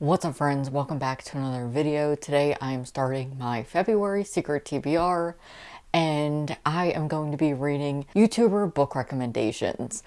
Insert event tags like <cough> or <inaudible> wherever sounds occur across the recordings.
What's up friends, welcome back to another video. Today I am starting my February secret TBR and I am going to be reading YouTuber book recommendations.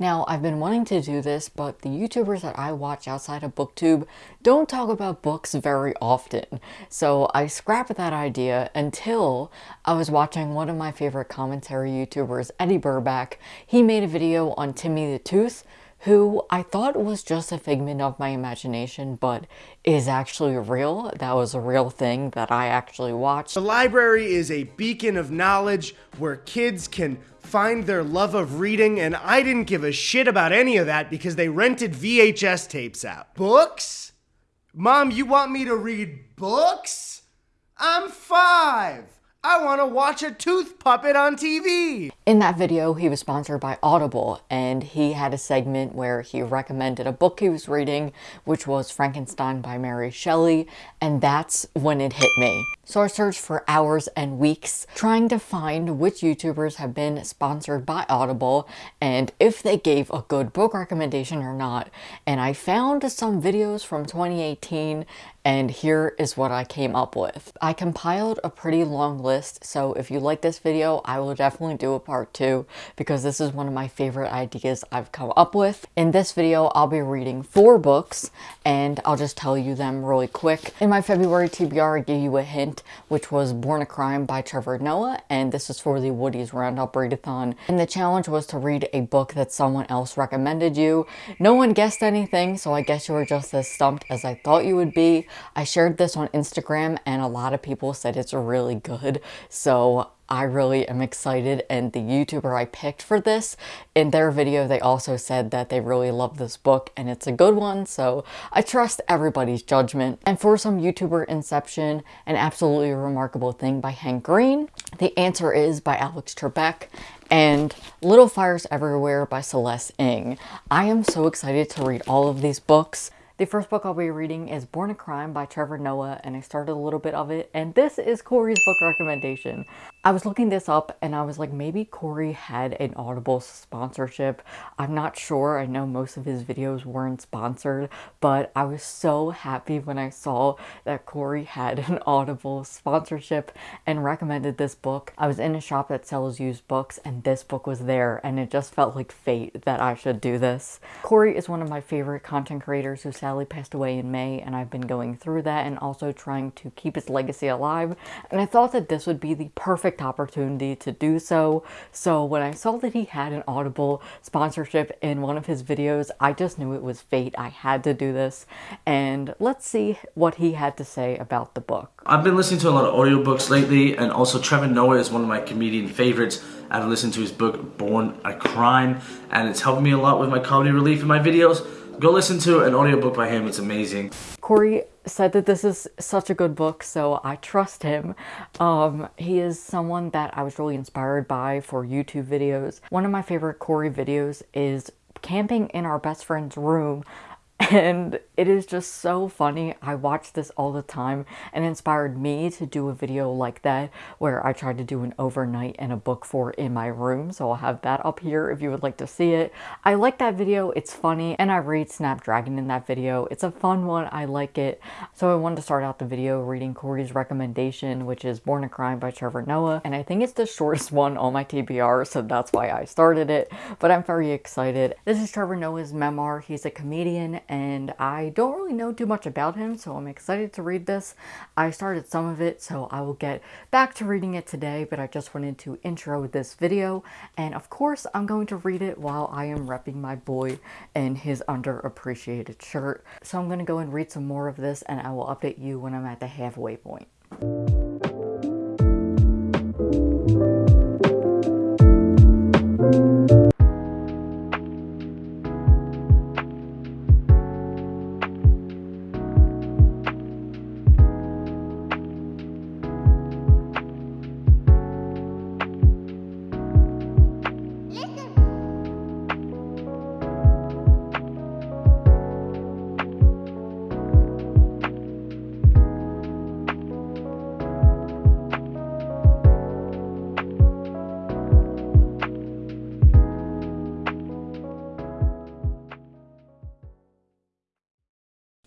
Now, I've been wanting to do this, but the YouTubers that I watch outside of BookTube don't talk about books very often. So I scrapped that idea until I was watching one of my favorite commentary YouTubers, Eddy Burback. He made a video on Timmy the Tooth, who I thought was just a figment of my imagination, but is actually real. That was a real thing that I actually watched. The library is a beacon of knowledge where kids can find their love of reading, and I didn't give a shit about any of that because they rented VHS tapes out. Books? Mom, you want me to read books? I'm five. I want to watch a tooth puppet on TV. In that video, he was sponsored by Audible, and he had a segment where he recommended a book he was reading, which was Frankenstein by Mary Shelley, and that's when it hit me. So I searched for hours and weeks trying to find which YouTubers have been sponsored by Audible and if they gave a good book recommendation or not. And I found some videos from 2018 and here is what I came up with. I compiled a pretty long list, so if you like this video, I will definitely do a part two because this is one of my favorite ideas I've come up with. In this video, I'll be reading four books and I'll just tell you them really quick. In my February TBR, I gave you a hint, which was Born a Crime by Trevor Noah, and this is for the Woody's Roundup Readathon. And the challenge was to read a book that someone else recommended you. No one guessed anything, so I guess you were just as stumped as I thought you would be. I shared this on Instagram and a lot of people said it's really good. So I really am excited and the YouTuber I picked for this, in their video they also said that they really love this book and it's a good one so I trust everybody's judgment. And for some YouTuber inception, an absolutely remarkable thing by Hank Green, the answer is by Alex Trebek and Little Fires Everywhere by Celeste Ng. I am so excited to read all of these books. The first book I'll be reading is Born a Crime by Trevor Noah and I started a little bit of it and this is Corey's book recommendation. I was looking this up and I was like maybe Corey had an Audible sponsorship. I'm not sure. I know most of his videos weren't sponsored but I was so happy when I saw that Corey had an <laughs> Audible sponsorship and recommended this book. I was in a shop that sells used books and this book was there and it just felt like fate that I should do this. Corey is one of my favorite content creators who Sally passed away in May and I've been going through that and also trying to keep his legacy alive. And I thought that this would be the perfect opportunity to do so. So when I saw that he had an Audible sponsorship in one of his videos, I just knew it was fate. I had to do this. And let's see what he had to say about the book. I've been listening to a lot of audiobooks lately and also Trevor Noah is one of my comedian favorites. I've listened to his book Born a Crime and it's helped me a lot with my comedy relief in my videos. Go listen to an audiobook by him. It's amazing. Corey said that this is such a good book, so I trust him. Um, he is someone that I was really inspired by for YouTube videos. One of my favorite Corey videos is camping in our best friend's room and it is just so funny. I watch this all the time and inspired me to do a video like that where I tried to do an overnight and a book for in my room. So I'll have that up here if you would like to see it. I like that video. It's funny and I read Snapdragon in that video. It's a fun one. I like it. So I wanted to start out the video reading Corey's recommendation, which is Born a Crime by Trevor Noah. And I think it's the shortest <laughs> one on my TBR, so that's why I started it. But I'm very excited. This is Trevor Noah's memoir. He's a comedian and I don't really know too much about him, so I'm excited to read this. I started some of it, so I will get back to reading it today, but I just wanted to intro this video, and of course, I'm going to read it while I am repping my boy in his underappreciated shirt. So I'm going to go and read some more of this, and I will update you when I'm at the halfway point.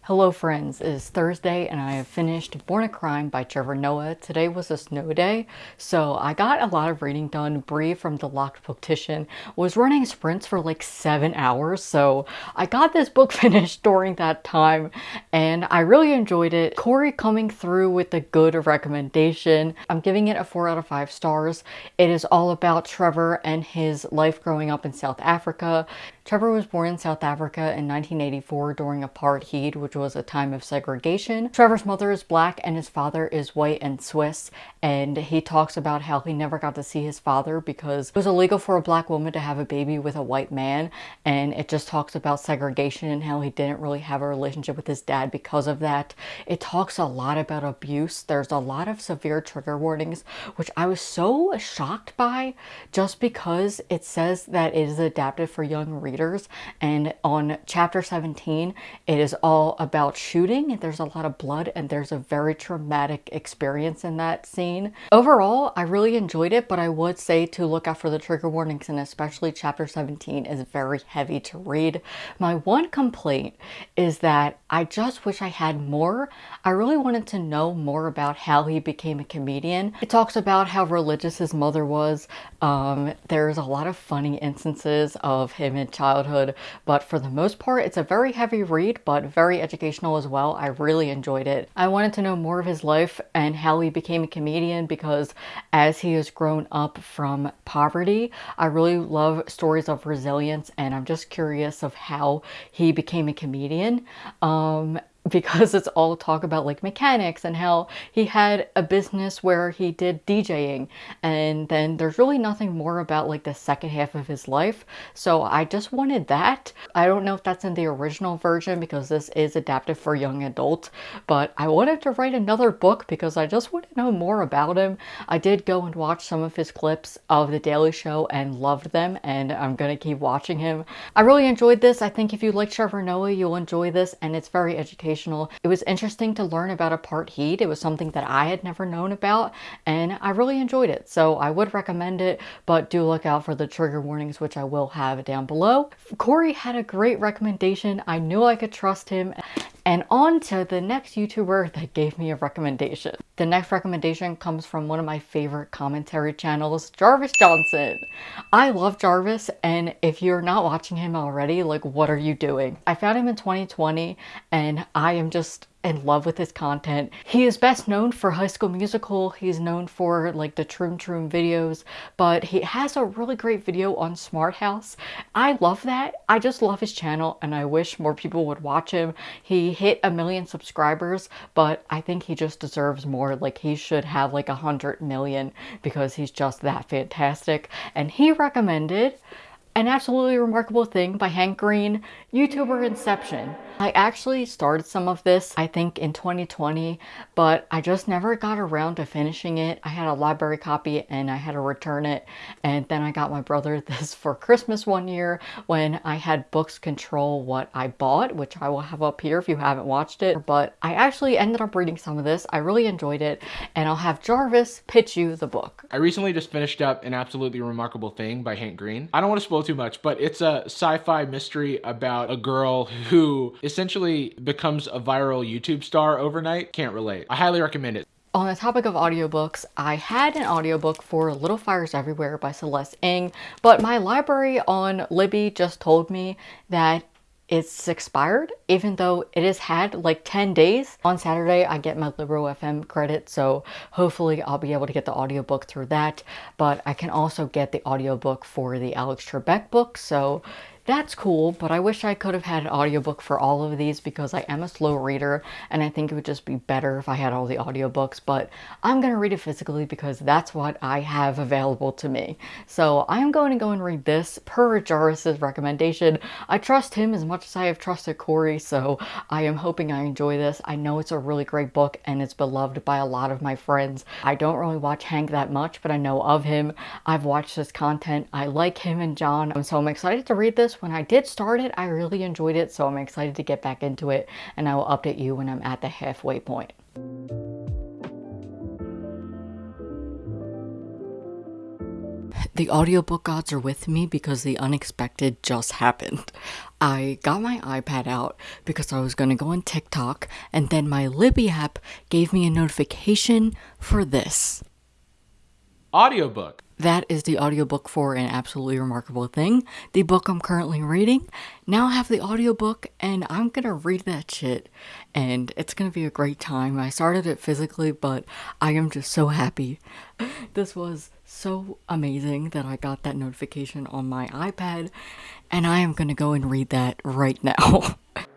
Hello friends, it is Thursday and I have finished Born a Crime by Trevor Noah. Today was a snow day, so I got a lot of reading done. Bree from the Locked Booktician was running sprints for like seven hours, so I got this book <laughs> finished during that time and I really enjoyed it. Corey coming through with a good recommendation. I'm giving it a four out of five stars. It is all about Trevor and his life growing up in South Africa. Trevor was born in South Africa in 1984 during apartheid, which which was a time of segregation. Trevor's mother is black and his father is white and Swiss, and he talks about how he never got to see his father because it was illegal for a black woman to have a baby with a white man, and it just talks about segregation and how he didn't really have a relationship with his dad because of that. It talks a lot about abuse. There's a lot of severe trigger warnings, which I was so shocked by just because it says that it is adapted for young readers, and on chapter 17, it is all about shooting. There's a lot of blood and there's a very traumatic experience in that scene. Overall, I really enjoyed it, but I would say to look out for the trigger warnings and especially chapter 17 is very heavy to read. My one complaint is that I just wish I had more. I really wanted to know more about how he became a comedian. It talks about how religious his mother was. Um, there's a lot of funny instances of him in childhood, but for the most part, it's a very heavy read, but very educational as well. I really enjoyed it. I wanted to know more of his life and how he became a comedian because as he has grown up from poverty, I really love stories of resilience and I'm just curious of how he became a comedian. Um, because it's all talk about like mechanics and how he had a business where he did DJing and then there's really nothing more about like the second half of his life so I just wanted that. I don't know if that's in the original version because this is adapted for young adult but I wanted to write another book because I just want to know more about him. I did go and watch some of his clips of The Daily Show and loved them and I'm gonna keep watching him. I really enjoyed this. I think if you like Trevor Noah you'll enjoy this and it's very educational educational. It was interesting to learn about apartheid. It was something that I had never known about and I really enjoyed it. So I would recommend it, but do look out for the trigger warnings, which I will have down below. Corey had a great recommendation. I knew I could trust him and on to the next YouTuber that gave me a recommendation. The next recommendation comes from one of my favorite commentary channels, Jarvis Johnson. I love Jarvis and if you're not watching him already, like what are you doing? I found him in 2020 and I am just in love with his content. He is best known for High School Musical. He's known for like the Troom Troom videos, but he has a really great video on Smart House. I love that. I just love his channel and I wish more people would watch him. He hit a million subscribers, but I think he just deserves more. Like he should have like a hundred million because he's just that fantastic. And he recommended an Absolutely Remarkable Thing by Hank Green, YouTuber Inception. I actually started some of this, I think in 2020, but I just never got around to finishing it. I had a library copy and I had to return it. And then I got my brother <laughs> this for Christmas one year when I had books control what I bought, which I will have up here if you haven't watched it. But I actually ended up reading some of this. I really enjoyed it. And I'll have Jarvis pitch you the book. I recently just finished up An Absolutely Remarkable Thing by Hank Green. I don't want to spoil too much, but it's a sci-fi mystery about a girl who essentially becomes a viral YouTube star overnight. Can't relate. I highly recommend it. On the topic of audiobooks, I had an audiobook for Little Fires Everywhere by Celeste Ng, but my library on Libby just told me that it's expired even though it has had like 10 days. On Saturday I get my Libro FM credit so hopefully I'll be able to get the audiobook through that but I can also get the audiobook for the Alex Trebek book so that's cool, but I wish I could have had an audiobook for all of these because I am a slow reader and I think it would just be better if I had all the audiobooks, but I'm going to read it physically because that's what I have available to me. So I'm going to go and read this per Jarvis's recommendation. I trust him as much as I have trusted Corey, so I am hoping I enjoy this. I know it's a really great book and it's beloved by a lot of my friends. I don't really watch Hank that much, but I know of him. I've watched his content. I like him and John, so I'm excited to read this this. When I did start it, I really enjoyed it, so I'm excited to get back into it, and I will update you when I'm at the halfway point. The audiobook gods are with me because the unexpected just happened. I got my iPad out because I was gonna go on TikTok, and then my Libby app gave me a notification for this. Audiobook. That is the audiobook for An Absolutely Remarkable Thing, the book I'm currently reading. Now I have the audiobook and I'm gonna read that shit and it's gonna be a great time. I started it physically, but I am just so happy. <laughs> This was so amazing that I got that notification on my iPad and I am gonna go and read that right now. <laughs>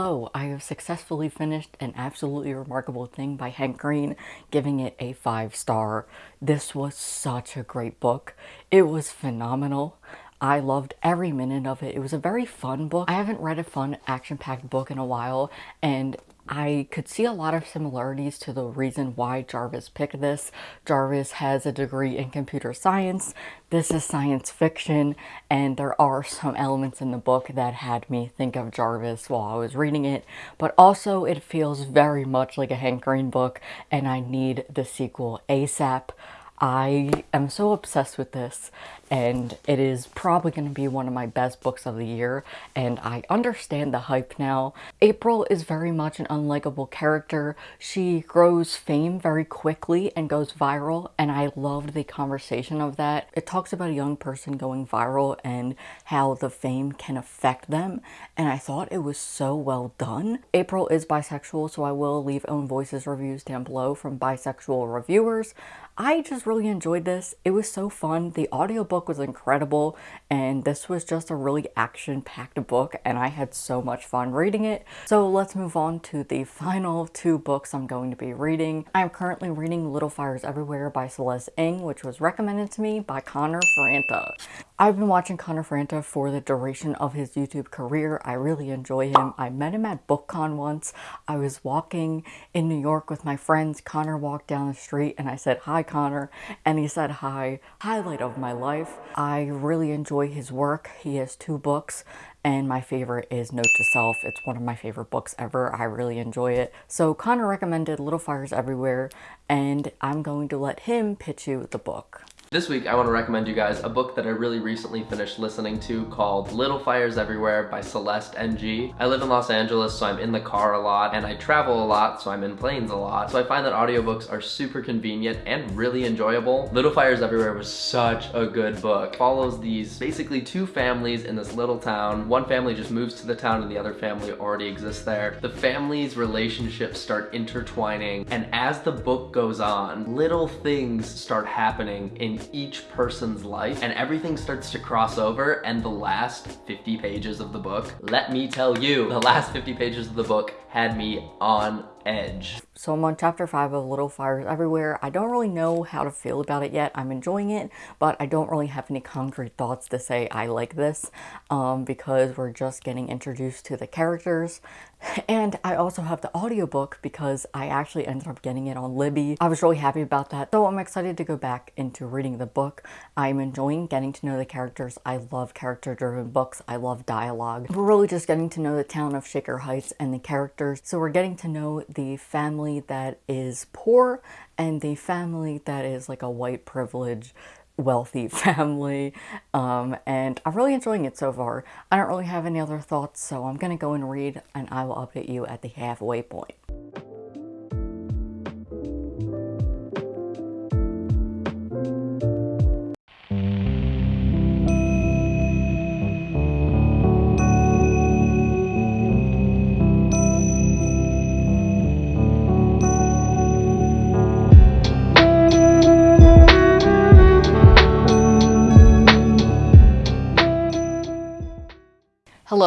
Hello, I have successfully finished An Absolutely Remarkable Thing by Hank Green, giving it a five star. This was such a great book. It was phenomenal. I loved every minute of it. It was a very fun book. I haven't read a fun action-packed book in a while and I could see a lot of similarities to the reason why Jarvis picked this. Jarvis has a degree in computer science. This is science fiction, and there are some elements in the book that had me think of Jarvis while I was reading it, but also it feels very much like a Hank Green book, and I need the sequel ASAP. I am so obsessed with this and it is probably going to be one of my best books of the year and I understand the hype now. April is very much an unlikable character. She grows fame very quickly and goes viral and I loved the conversation of that. It talks about a young person going viral and how the fame can affect them and I thought it was so well done. April is bisexual so I will leave own voices reviews down below from bisexual reviewers. I just really enjoyed this. It was so fun. The audiobook was incredible and this was just a really action-packed book and I had so much fun reading it. So let's move on to the <laughs> final two books I'm going to be reading. I'm currently reading Little Fires Everywhere by Celeste Ng, which was recommended to me by Connor Franta. I've been watching Connor Franta for the duration of his YouTube career. I really enjoy him. I met him at BookCon once. I was walking in New York with my friends. Connor walked down the street and I said, hi Connor. And he said, hi. Highlight of my life. I really enjoy his work. He has two books and my favorite is Note to Self. It's one of my favorite books ever. I really enjoy it. So Connor recommended Little Fires Everywhere and I'm going to let him pitch you the book. This week I want to recommend you guys a book that I really recently finished listening to called Little Fires Everywhere by Celeste NG. I live in Los Angeles so I'm in the car a lot and I travel a lot so I'm in planes a lot. So I find that audiobooks are super convenient and really enjoyable. Little Fires Everywhere was such a good book. It follows these basically two families in this little town. One family just moves to the town and the other family already exists there. The family's relationships start intertwining and as the book goes on, little things start happening in each person's life and everything starts to cross over and the last 50 pages of the book, let me tell you, the last 50 pages of the book had me on edge. So I'm on chapter 5 of Little Fires Everywhere. I don't really know how to feel about it yet. I'm enjoying it, but I don't really have any concrete thoughts to say I like this um, because we're just getting introduced to the characters. <laughs> And I also have the audiobook because I actually ended up getting it on Libby. I was really happy about that, so I'm excited to go back into reading the book. I'm enjoying getting to know the characters. I love character-driven books. I love dialogue. We're really just getting to know the town of Shaker Heights and the characters. So we're getting to know the family that is poor and the family that is like a white privilege wealthy <laughs> family um, and I'm really enjoying it so far. I don't really have any other thoughts so I'm gonna go and read and I will update you at the halfway point.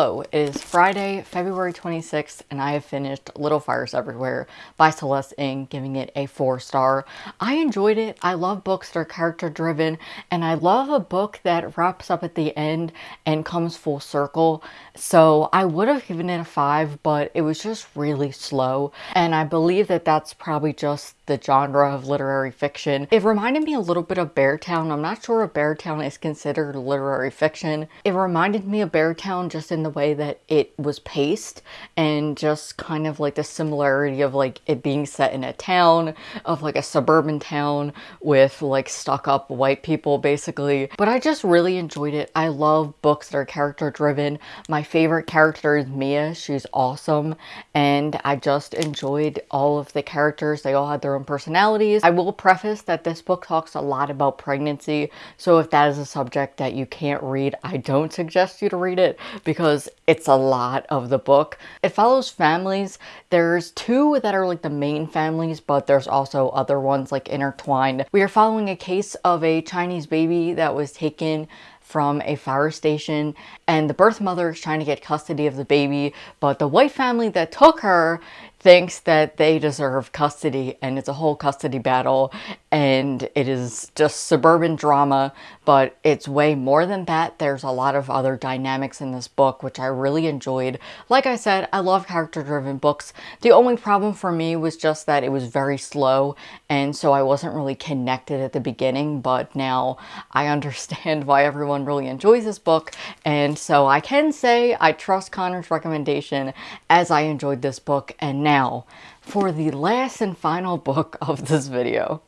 Hello, it is Friday, February 26th, and I have finished Little Fires Everywhere by Celeste Ng, giving it a four star. I enjoyed it. I love books that are character driven, and I love a book that wraps up at the end and comes full circle. So I would have given it a five, but it was just really slow, and I believe that that's probably just the genre of literary fiction. It reminded me a little bit of Beartown. I'm not sure if Beartown is considered literary fiction. It reminded me of Beartown just in the way that it was paced and just kind of like the similarity of like it being set in a town of like a suburban town with like stuck up white people basically. But I just really enjoyed it. I love books that are character driven. My favorite character is Mia. She's awesome. And I just enjoyed all of the characters. They all had their own personalities. I will preface that this book talks a lot about pregnancy. So if that is a subject that you can't read, I don't suggest you to read it because it's a lot of the book. It follows families. There's two that are like the main families, but there's also other ones like intertwined. We are following a case of a Chinese baby that was taken from a fire station and the birth mother is trying to get custody of the baby but the white family that took her thinks that they deserve custody and it's a whole custody battle and it is just suburban drama but it's way more than that. There's a lot of other dynamics in this book which I really enjoyed. Like I said I love character driven books. The only problem for me was just that it was very slow and so I wasn't really connected at the beginning but now I <laughs> understand why everyone really enjoys this book and so I can say I trust Connor's recommendation as I enjoyed this book and now now, for the last and final book of this video.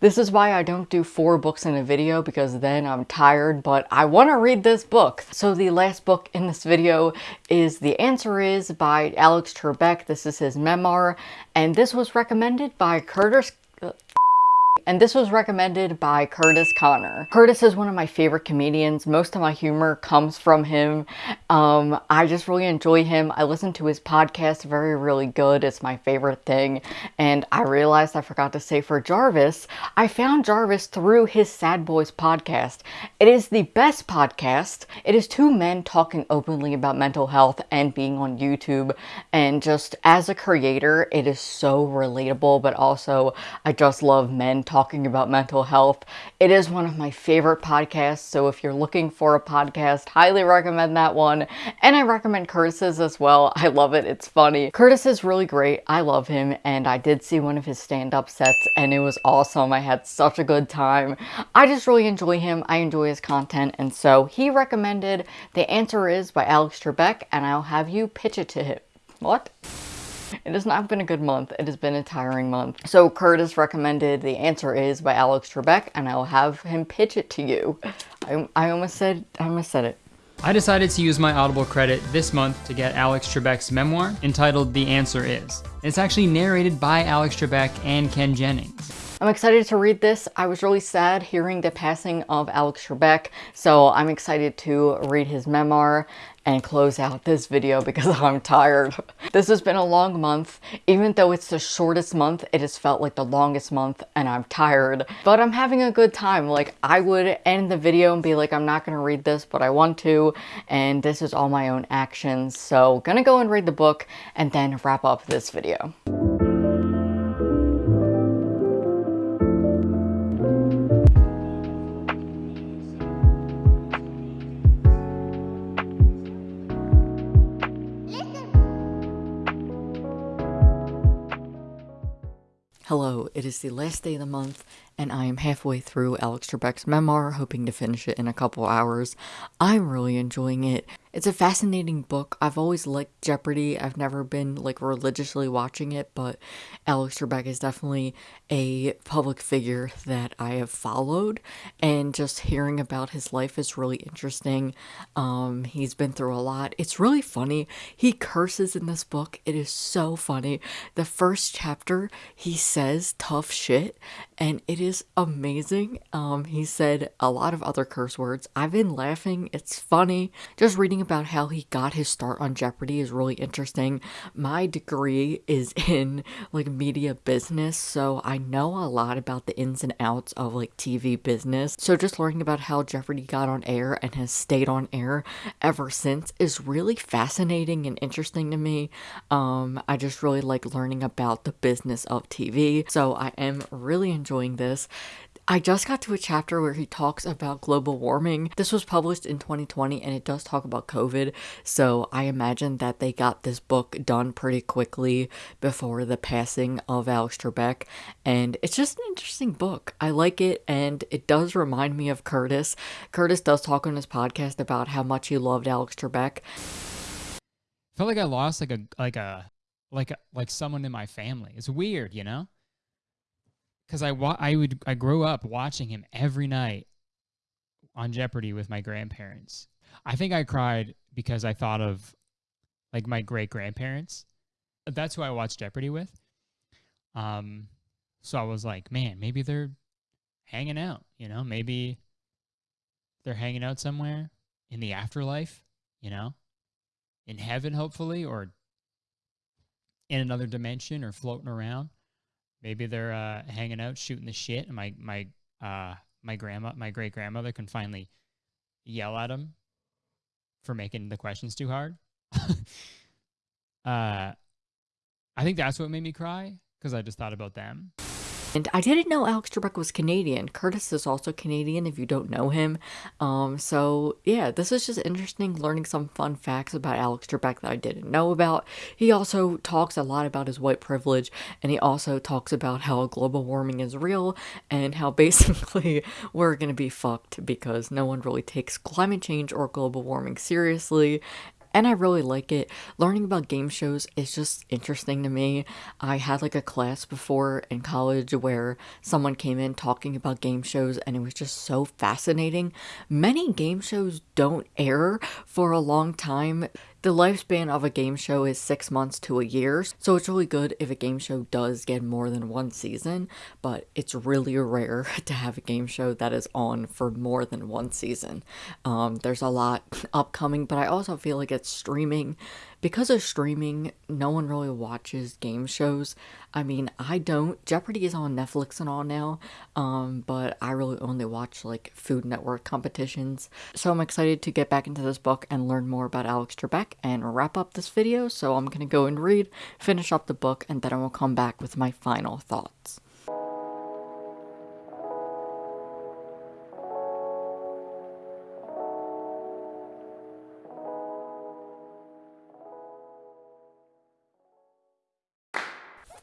This is why I don't do four books in a video because then I'm tired, but I want to read this book. So the last book in this video is The Answer Is by Alex Trebek. This is his memoir, and this was recommended by Curtis and this was recommended by Curtis Connor. Curtis is one of my favorite comedians. Most of my humor comes from him. Um, I just really enjoy him. I listen to his podcast, very, really good. It's my favorite thing. And I realized I forgot to say for Jarvis, I found Jarvis through his Sad Boys podcast. It is the best podcast. It is two men talking openly about mental health and being on YouTube. And just as a creator, it is so relatable, but also I just love men talking about mental health. It is one of my favorite podcasts, so if you're looking for a podcast, highly recommend that one. And I recommend Curtis's as well. <laughs> I love it. It's funny. Curtis is really great. I love him, and I did see one of his stand-up sets, and it was awesome. I had such a good time. I just really enjoy him. I enjoy his content, and so he recommended The Answer Is by Alex Trebek, and I'll have you pitch it to him. What? It has not been a good month. It has been a tiring month. So Curtis recommended The Answer Is by Alex Trebek, and I'll have him pitch it to you. I, I almost said, I almost said it. I decided to use my Audible credit this month to get Alex Trebek's memoir entitled The Answer Is. It's actually narrated by Alex Trebek and Ken Jennings. I'm excited to read this. I was really sad hearing the passing of Alex Trebek, so I'm excited to read his memoir and close out this video because <laughs> I'm tired. This has been a long month. Even though it's the shortest month, it has felt like the longest month and I'm tired. But I'm having a good time. Like, I would end the video and be like, I'm not going to read this, but I want to. And this is all my own actions. So, gonna go and read the book and then wrap up this video. It is the last day of the month, and I am halfway through Alex Trebek's memoir, hoping to finish it in a couple hours. I'm really enjoying it. It's a fascinating book. I've always liked Jeopardy. I've never been like religiously watching it, but Alex Trebek is definitely a public figure that I have followed, and just hearing about his life is really interesting. Um, he's been through a lot. It's really funny. He curses in this book. It is so funny. The first chapter, he says tough shit, and it is amazing. Um, he said a lot of other curse words. I've been laughing. It's funny. Just reading about how he got his start on Jeopardy is really interesting. My degree is <laughs> in like media business, so I know a lot about the ins and outs of like TV business. So just learning about how Jeopardy got on air and has stayed on air ever since is really fascinating and interesting to me. Um, I just really like learning about the business of TV, so I am really enjoying this. I just got to a chapter where he talks about global warming. This was published in 2020 and it does talk about COVID. So I imagine that they got this book done pretty quickly before the passing of Alex Trebek. And it's just an interesting book. I like it and it does remind me of Curtis. Curtis does talk on his podcast about how much he loved Alex Trebek. I felt like I lost like a like a like a, like someone in my family. It's weird, you know? Cuz I wa- I would I grew up watching him every night on Jeopardy with my grandparents. I think I cried because I thought of like my great grandparents. That's who I watched Jeopardy with. Um so I was like, man, maybe they're hanging out, you know? Maybe they're hanging out somewhere in the afterlife, you know? In heaven hopefully or in another dimension or floating around. Maybe they're uh, hanging out, shooting the shit, and my my uh, my grandma, my great grandmother, can finally yell at them for making the questions too hard. <laughs> uh, I think that's what made me cry because I just thought about them. And I didn't know Alex Trebek was Canadian. Curtis is also Canadian if you don't know him. Um, so yeah, this is just interesting learning some fun facts about Alex Trebek that I didn't know about. He also talks a lot about his white privilege and he also talks about how global warming is real and how <laughs> basically we're gonna be fucked because no one really takes climate change or global warming seriously and I really like it. Learning about game shows is just interesting to me. I had like a class before in college where someone came in talking about game shows and it was just so fascinating. Many game shows don't air for a long time. The lifespan of a game show is six months to a year, so it's really good if a game show does get more than one season, but it's really rare <laughs> to have a game show that is on for more than one season. Um, there's a lot <laughs> upcoming, but I also feel like it's streaming. Because of streaming, no one really watches game shows. I mean, I don't. Jeopardy is on Netflix and all now, um, but I really only watch like Food Network competitions. So I'm excited to get back into this book and learn more about Alex Trebek and wrap up this video. So I'm gonna go and read, finish up the book, and then I will come back with my final thoughts.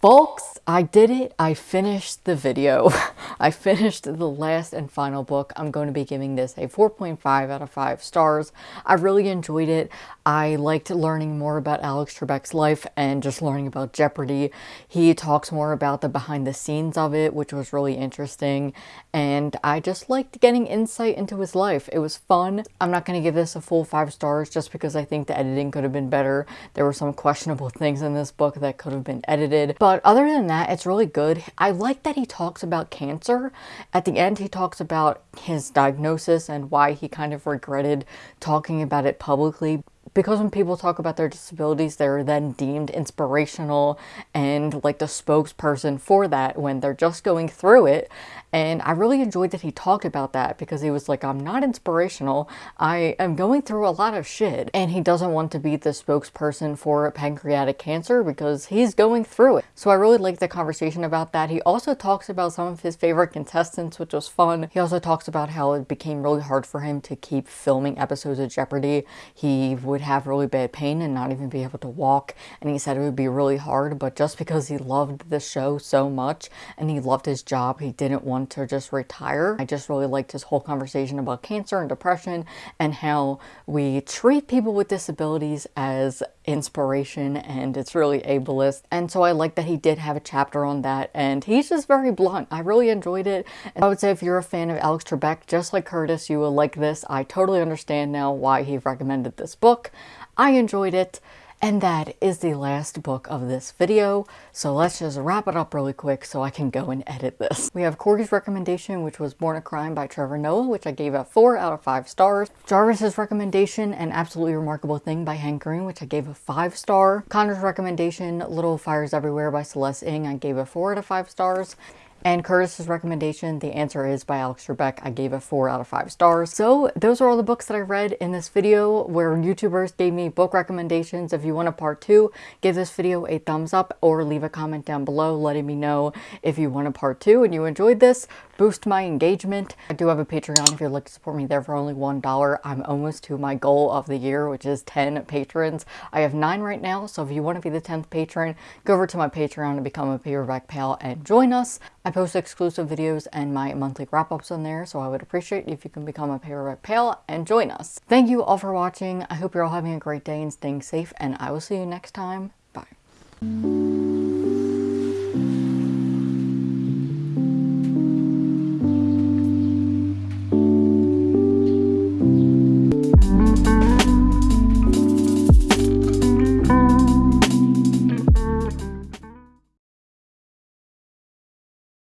Folks, I did it. I finished the video. <laughs> I finished the last and final book. I'm going to be giving this a 4.5 out of 5 stars. I really enjoyed it. I liked learning more about Alex Trebek's life and just learning about Jeopardy. He talks more about the behind the scenes of it, which was really interesting. And I just liked getting insight into his life. It was fun. I'm not going to give this a full 5 stars just because I think the editing could have been better. There were some questionable <laughs> things in this book that could have been edited. But other than that, it's really good. I like that he talks about cancer. At the end, he talks about his diagnosis and why he kind of regretted talking about it publicly because when people talk about their disabilities, they're then deemed inspirational and like the spokesperson for that when they're just going through it. And I really enjoyed that he talked about that because he was like, I'm not inspirational. I am going through a lot of shit. And he doesn't want to be the spokesperson for pancreatic cancer because he's going through it. So I really liked the conversation about that. He also talks about some of his favorite contestants, which was fun. He also talks about how it became really hard for him to keep filming episodes of Jeopardy. He would would have really bad pain and not even be able to walk. And he said it would be really hard, but just because he loved the show so much and he loved his job, he didn't want to just retire. I just really liked his whole conversation about cancer and depression and how we treat people with disabilities as inspiration and it's really ableist. And so I like that he did have a chapter on that and he's just very blunt. I really enjoyed it. And I would say if you're a fan of Alex Trebek, just like Curtis, you will like this. I totally understand now why he recommended this book. I enjoyed it. And that is the last book of this video. So let's just wrap it up really quick so I can go and edit this. We have Corey's recommendation, which was Born a Crime by Trevor Noah, which I gave a 4 out of 5 stars. Jarvis's recommendation, An Absolutely Remarkable Thing by Hank Green, which I gave a 5 star. Connor's recommendation, Little Fires Everywhere by Celeste Ng, I gave a 4 out of 5 stars. And Curtis's recommendation, The Answer Is by Alex Trebek, I gave a 4 out of 5 stars. So those are all the books that I read in this video where YouTubers gave me book recommendations. If you want a part 2, give this video a thumbs up or leave a comment down below letting me know if you want a part 2 and you enjoyed this. Boost my engagement. I do have a Patreon if you'd like to support me there for only $1. I'm almost to my goal of the year, which is 10 patrons. I have 9 right now, so if you want to be the 10th patron, go over to my Patreon and become a paperback pal and join us. I post exclusive videos and my monthly wrap-ups on there, so I would appreciate if you can become a paperback pal and join us. Thank you all for watching. I hope you're all having a great day and staying safe, and I will see you next time. Bye.